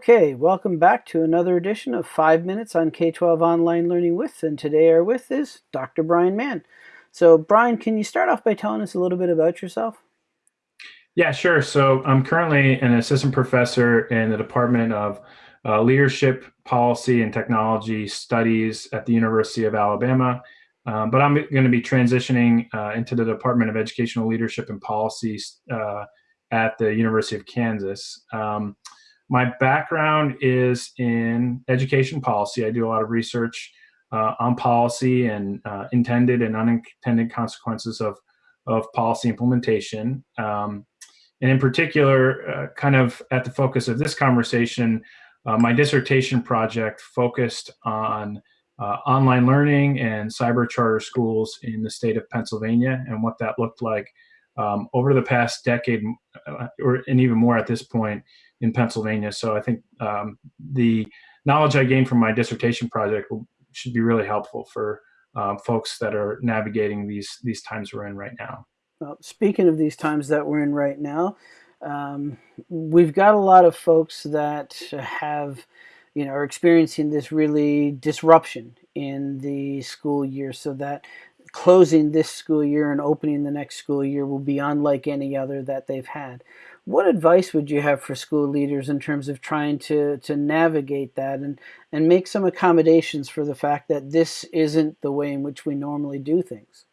Okay, welcome back to another edition of 5 Minutes on K-12 Online Learning With, and today our with is Dr. Brian Mann. So Brian, can you start off by telling us a little bit about yourself? Yeah, sure. So I'm currently an assistant professor in the Department of uh, Leadership, Policy, and Technology Studies at the University of Alabama. Um, but I'm going to be transitioning uh, into the Department of Educational Leadership and Policy uh, at the University of Kansas. Um, my background is in education policy. I do a lot of research uh, on policy and uh, intended and unintended consequences of, of policy implementation. Um, and in particular, uh, kind of at the focus of this conversation, uh, my dissertation project focused on uh, online learning and cyber charter schools in the state of Pennsylvania and what that looked like um, over the past decade, uh, or and even more at this point in Pennsylvania. So I think um, the knowledge I gained from my dissertation project will, should be really helpful for um, folks that are navigating these these times we're in right now. Well, speaking of these times that we're in right now, um, we've got a lot of folks that have, you know, are experiencing this really disruption in the school year so that closing this school year and opening the next school year will be unlike any other that they've had. What advice would you have for school leaders in terms of trying to, to navigate that and, and make some accommodations for the fact that this isn't the way in which we normally do things?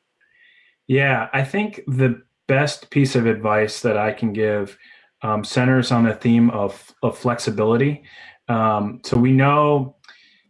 Yeah, I think the best piece of advice that I can give um, centers on the theme of, of flexibility. Um, so we know,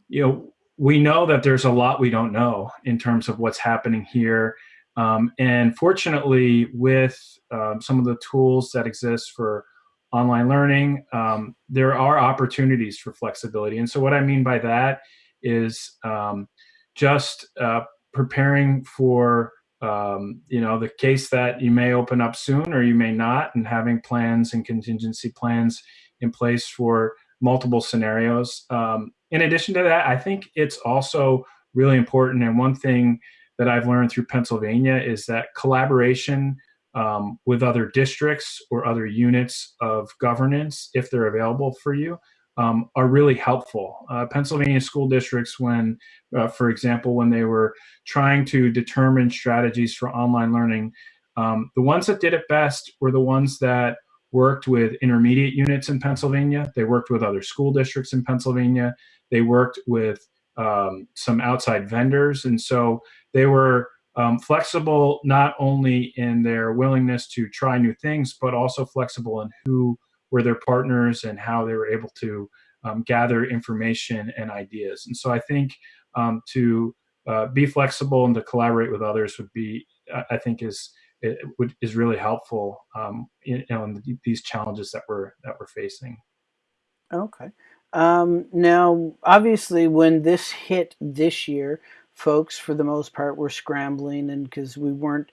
you know, we know that there's a lot we don't know in terms of what's happening here. Um, and fortunately, with um, some of the tools that exist for online learning, um, there are opportunities for flexibility. And so, what I mean by that is um, just uh, preparing for um, you know the case that you may open up soon or you may not, and having plans and contingency plans in place for multiple scenarios. Um, in addition to that, I think it's also really important. And one thing that I've learned through Pennsylvania is that collaboration um, with other districts or other units of governance, if they're available for you, um, are really helpful. Uh, Pennsylvania school districts, when, uh, for example, when they were trying to determine strategies for online learning, um, the ones that did it best were the ones that worked with intermediate units in Pennsylvania. They worked with other school districts in Pennsylvania. They worked with um, some outside vendors. And so they were um, flexible not only in their willingness to try new things, but also flexible in who were their partners and how they were able to um, gather information and ideas. And so I think um, to uh, be flexible and to collaborate with others would be, I think, is it would, is really helpful, um, in, in these challenges that we're that we're facing. Okay. Um, now, obviously, when this hit this year, folks, for the most part, were scrambling, and because we weren't,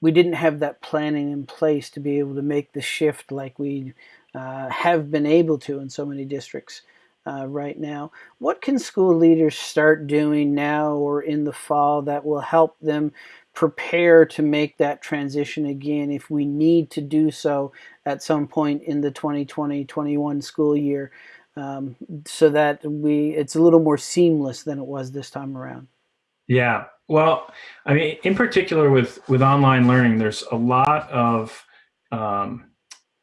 we didn't have that planning in place to be able to make the shift like we uh, have been able to in so many districts. Uh, right now. What can school leaders start doing now or in the fall that will help them prepare to make that transition again if we need to do so at some point in the 2020-21 school year um, so that we it's a little more seamless than it was this time around. Yeah, well, I mean, in particular with with online learning, there's a lot of um,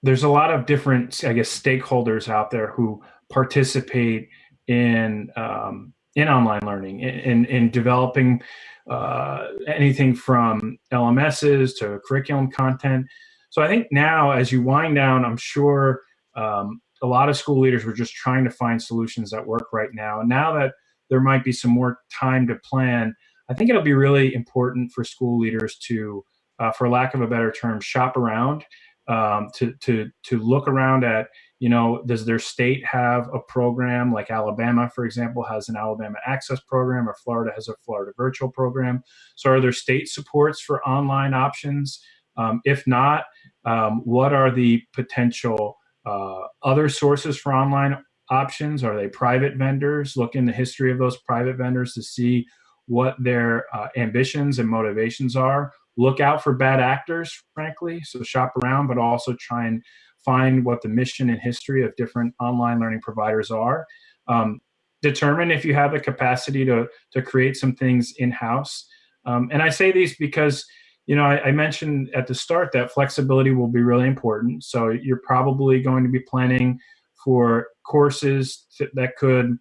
there's a lot of different, I guess, stakeholders out there who participate in um, in online learning in in, in developing uh, anything from LMSs to curriculum content. So I think now, as you wind down, I'm sure um, a lot of school leaders were just trying to find solutions that work right now. And now that there might be some more time to plan, I think it'll be really important for school leaders to, uh, for lack of a better term, shop around, um, to to to look around at you know, does their state have a program like Alabama, for example, has an Alabama Access program, or Florida has a Florida Virtual program? So, are there state supports for online options? Um, if not, um, what are the potential uh, other sources for online options? Are they private vendors? Look in the history of those private vendors to see what their uh, ambitions and motivations are. Look out for bad actors, frankly. So shop around, but also try and find what the mission and history of different online learning providers are. Um, determine if you have the capacity to, to create some things in-house. Um, and I say these because, you know, I, I, mentioned at the start that flexibility will be really important. So you're probably going to be planning for courses that could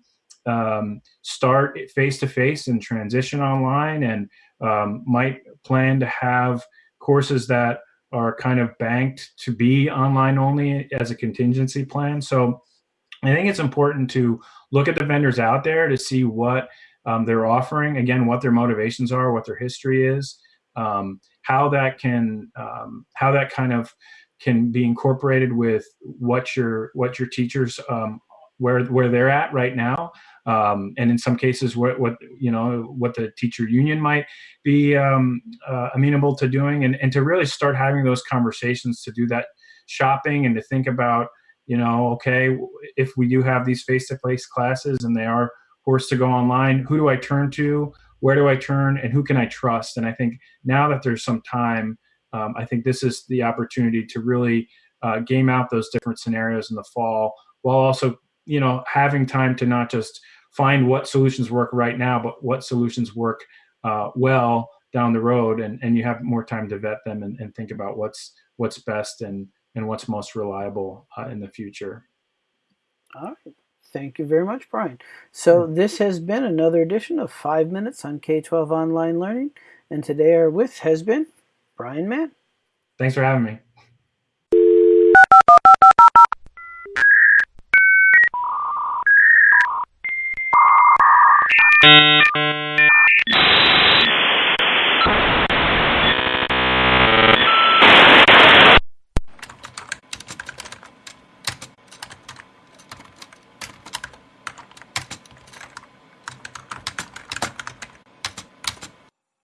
um, start face-to-face -face and transition online and um, might plan to have courses that are kind of banked to be online only as a contingency plan. So I think it's important to look at the vendors out there to see what um, they're offering, again, what their motivations are, what their history is, um, how that can, um, how that kind of can be incorporated with what your what your teachers um, where where they're at right now, um, and in some cases, what what you know what the teacher union might be um, uh, amenable to doing, and and to really start having those conversations to do that shopping and to think about you know okay if we do have these face-to-face classes and they are forced to go online, who do I turn to? Where do I turn, and who can I trust? And I think now that there's some time, um, I think this is the opportunity to really uh, game out those different scenarios in the fall, while also you know having time to not just find what solutions work right now, but what solutions work uh, well down the road, and and you have more time to vet them and, and think about what's what's best and and what's most reliable uh, in the future. All right. Thank you very much, Brian. So hmm. this has been another edition of 5 Minutes on K-12 Online Learning. And today our with has been Brian Mann. Thanks for having me.